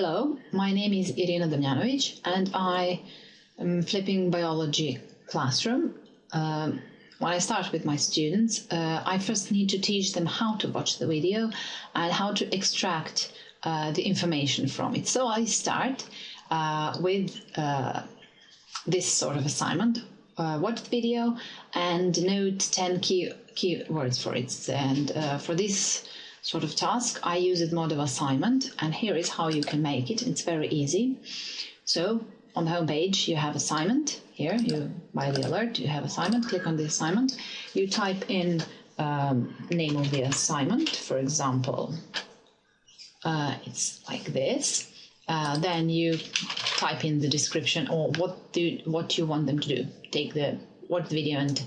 Hello, my name is Irina Damjanovic and I am flipping biology classroom. Um, when I start with my students, uh, I first need to teach them how to watch the video and how to extract uh, the information from it. So I start uh, with uh, this sort of assignment. Uh, watch the video and note 10 key keywords for it. And for this sort of task, I use Edmodo assignment. And here is how you can make it. It's very easy. So on the home page, you have assignment. Here, you by the alert, you have assignment. Click on the assignment. You type in um, name of the assignment. For example, uh, it's like this. Uh, then you type in the description or what do what you want them to do. Take the watch the video and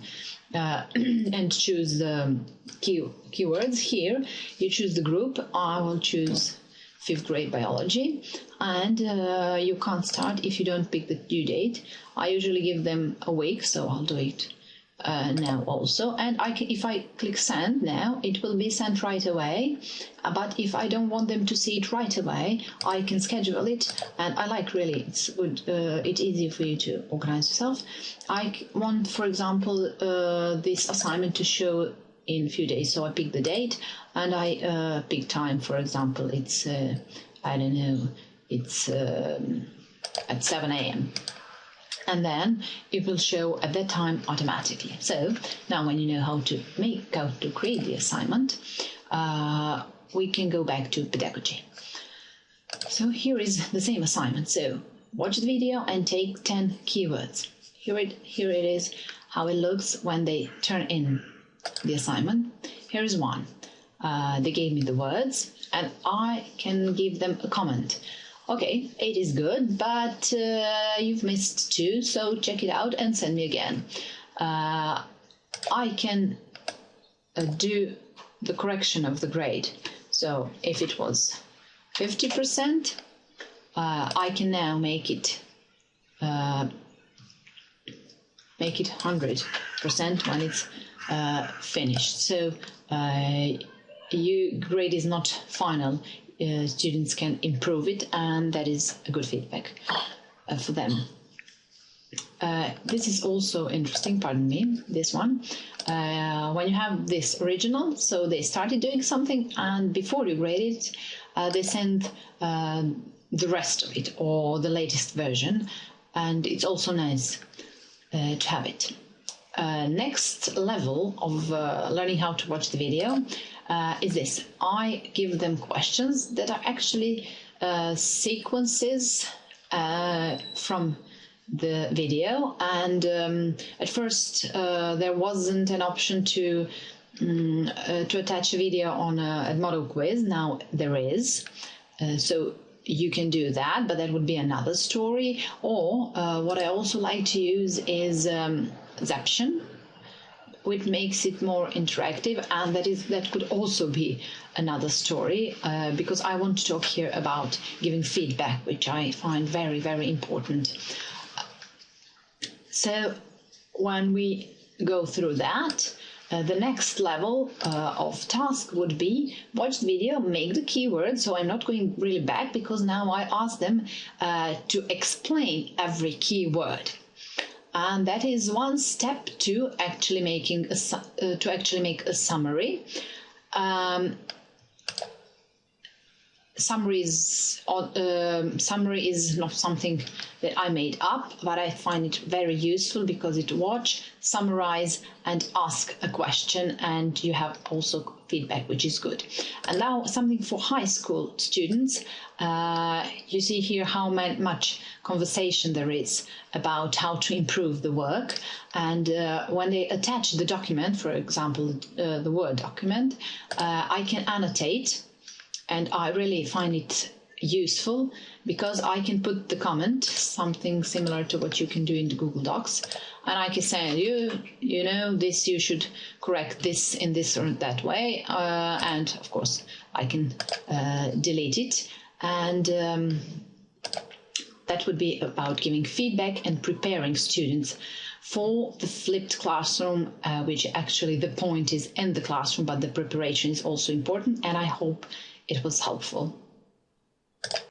uh, and choose the key, keywords here. You choose the group. I will choose fifth grade biology and uh, you can't start if you don't pick the due date. I usually give them a week, so I'll do it uh, now also. And I can, if I click send now it will be sent right away. Uh, but if I don't want them to see it right away I can schedule it. And I like really it's good uh, it's easy for you to organize yourself. I want for example uh, this assignment to show in a few days. So I pick the date and I uh, pick time. For example it's uh, I don't know it's um, at 7 a.m and then it will show at that time automatically. So now when you know how to make, how to create the assignment, uh, we can go back to pedagogy. So here is the same assignment. So watch the video and take 10 keywords. Here it, here it is how it looks when they turn in the assignment. Here is one. Uh, they gave me the words and I can give them a comment okay, eight is good, but uh, you've missed two, so check it out and send me again. Uh, I can uh, do the correction of the grade. So if it was 50%, uh, I can now make it uh, make it 100% when it's uh, finished. So you grade is not final uh, students can improve it, and that is a good feedback uh, for them. Uh, this is also interesting, pardon me, this one. Uh, when you have this original, so they started doing something, and before you grade it, uh, they send uh, the rest of it or the latest version, and it's also nice to have it. Next level of learning how to watch the video uh, is this. I give them questions that are actually uh, sequences uh, from the video. And um, at first uh, there wasn't an option to um, uh, to attach a video on Edmodo quiz. Now there is. Uh, so you can do that but that would be another story. Or what I also like to use is um, Zaption which makes it more interactive and that is that could also be another story uh, because I want to talk here about giving feedback which I find very very important. So when we go through that uh, the next level uh, of task would be watch the video, make the keyword. So I'm not going really back because now I ask them uh, to explain every keyword and that is one step to actually making a uh, to actually make a summary. Um, summary is uh, summary is not something that I made up, but I find it very useful because it watch, summarize, and ask a question, and you have also feedback, which is good. And now something for high school students. Uh, you see here how much conversation there is about how to improve the work. And uh, when they attach the document, for example, uh, the Word document, uh, I can annotate and I really find it useful because I can put the comment, something similar to what you can do in the Google Docs, and I can say, you, you know, this you should correct this in this or that way, uh, and of course I can uh, delete it, and um, that would be about giving feedback and preparing students for the flipped classroom, uh, which actually the point is in the classroom, but the preparation is also important, and I hope it was helpful.